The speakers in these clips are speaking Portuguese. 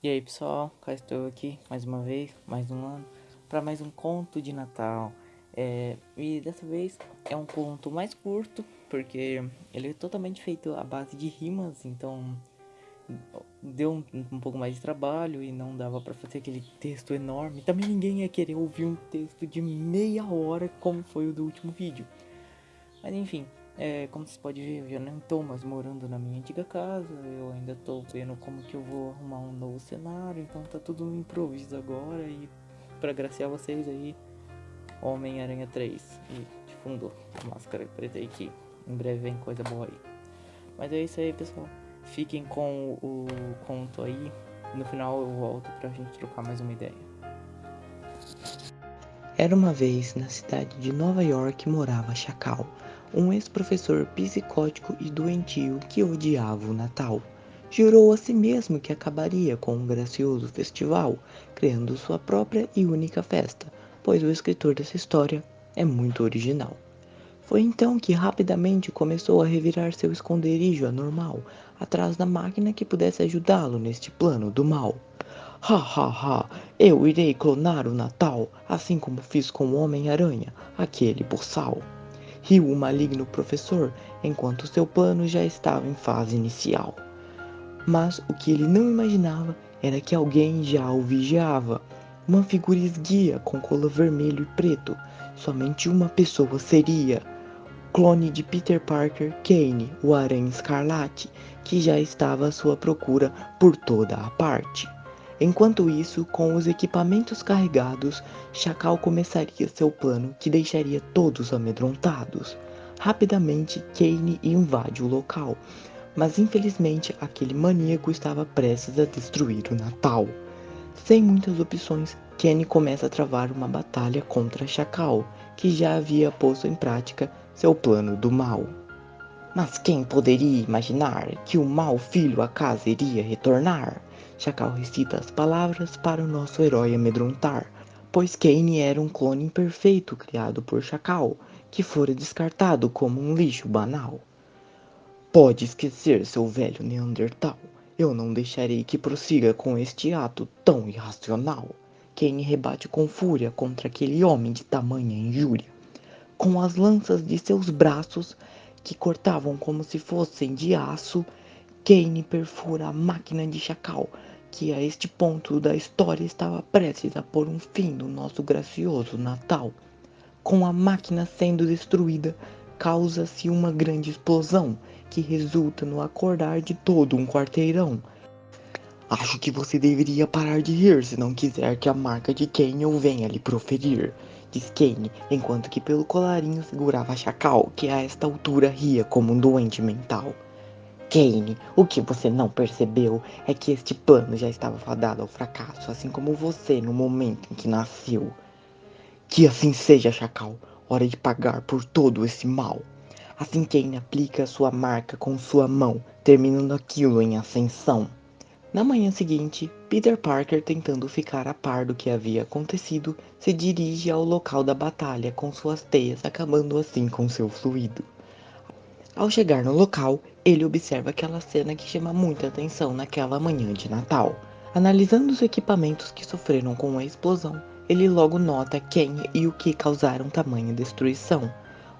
E aí pessoal, cá estou aqui mais uma vez, mais um ano, para mais um conto de Natal. É, e dessa vez é um conto mais curto, porque ele é totalmente feito à base de rimas, então deu um, um pouco mais de trabalho e não dava para fazer aquele texto enorme. Também ninguém ia querer ouvir um texto de meia hora como foi o do último vídeo. Mas enfim, é, como você pode ver, eu já não estou mais morando na minha antiga casa, eu ainda estou vendo como que eu vou arrumar um novo cenário, então tá tudo no improviso agora e para agraciar vocês aí, Homem-Aranha 3 e de fundo, a máscara preta aí que em breve vem coisa boa aí. Mas é isso aí pessoal, fiquem com o conto aí, no final eu volto pra gente trocar mais uma ideia. Era uma vez na cidade de Nova York morava Chacal, um ex-professor psicótico e doentio que odiava o Natal. Jurou a si mesmo que acabaria com um gracioso festival, criando sua própria e única festa, pois o escritor dessa história é muito original. Foi então que rapidamente começou a revirar seu esconderijo anormal, atrás da máquina que pudesse ajudá-lo neste plano do mal. Ha ha ha, eu irei clonar o Natal, assim como fiz com o Homem-Aranha, aquele boçal riu o maligno professor enquanto seu plano já estava em fase inicial. Mas o que ele não imaginava era que alguém já o vigiava. Uma figura esguia com cola vermelho e preto. Somente uma pessoa seria. Clone de Peter Parker, Kane, o Aranha Escarlate, que já estava à sua procura por toda a parte. Enquanto isso, com os equipamentos carregados, Chacal começaria seu plano que deixaria todos amedrontados. Rapidamente, Kane invade o local, mas infelizmente aquele maníaco estava prestes a destruir o Natal. Sem muitas opções, Kane começa a travar uma batalha contra Chacal, que já havia posto em prática seu plano do mal. Mas quem poderia imaginar que o mau filho a casa iria retornar? Chacal recita as palavras para o nosso herói amedrontar, pois Kane era um clone imperfeito criado por Chacal, que fora descartado como um lixo banal. Pode esquecer, seu velho Neandertal. Eu não deixarei que prossiga com este ato tão irracional. Kane rebate com fúria contra aquele homem de tamanha injúria. Com as lanças de seus braços, que cortavam como se fossem de aço, Kane perfura a máquina de Chacal, que a este ponto da história estava prestes a pôr um fim no nosso gracioso Natal. Com a máquina sendo destruída, causa-se uma grande explosão que resulta no acordar de todo um quarteirão. Acho que você deveria parar de rir se não quiser que a marca de Kane eu venha lhe proferir, diz Kane, enquanto que pelo colarinho segurava Chacal, que a esta altura ria como um doente mental. Kane, o que você não percebeu é que este plano já estava fadado ao fracasso, assim como você no momento em que nasceu. Que assim seja, Chacal. Hora de pagar por todo esse mal. Assim Kane aplica sua marca com sua mão, terminando aquilo em ascensão. Na manhã seguinte, Peter Parker, tentando ficar a par do que havia acontecido, se dirige ao local da batalha com suas teias, acabando assim com seu fluido. Ao chegar no local, ele observa aquela cena que chama muita atenção naquela manhã de Natal. Analisando os equipamentos que sofreram com a explosão, ele logo nota quem e o que causaram tamanha destruição.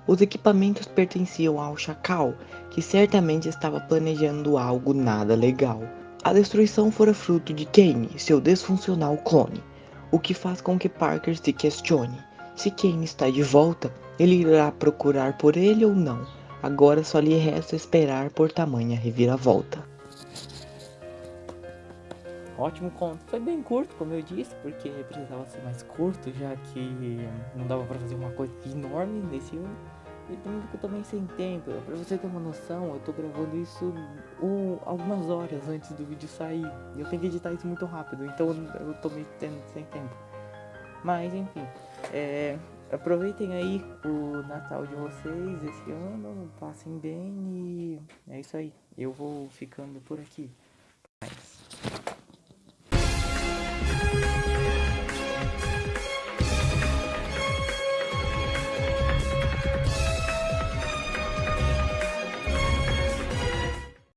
Os equipamentos pertenciam ao Chacal, que certamente estava planejando algo nada legal. A destruição fora fruto de Kane, seu desfuncional clone, o que faz com que Parker se questione. Se Kane está de volta, ele irá procurar por ele ou não? Agora só lhe resta esperar por tamanha reviravolta. Ótimo conto. Foi bem curto, como eu disse, porque precisava ser mais curto, já que não dava pra fazer uma coisa enorme nesse ano. E também porque eu também sem tempo. Pra você ter uma noção, eu tô gravando isso um, algumas horas antes do vídeo sair. E eu tenho que editar isso muito rápido, então eu tô meio sem tempo. Mas enfim, é, aproveitem aí o Natal de vocês esse ano, passem bem e é isso aí. Eu vou ficando por aqui.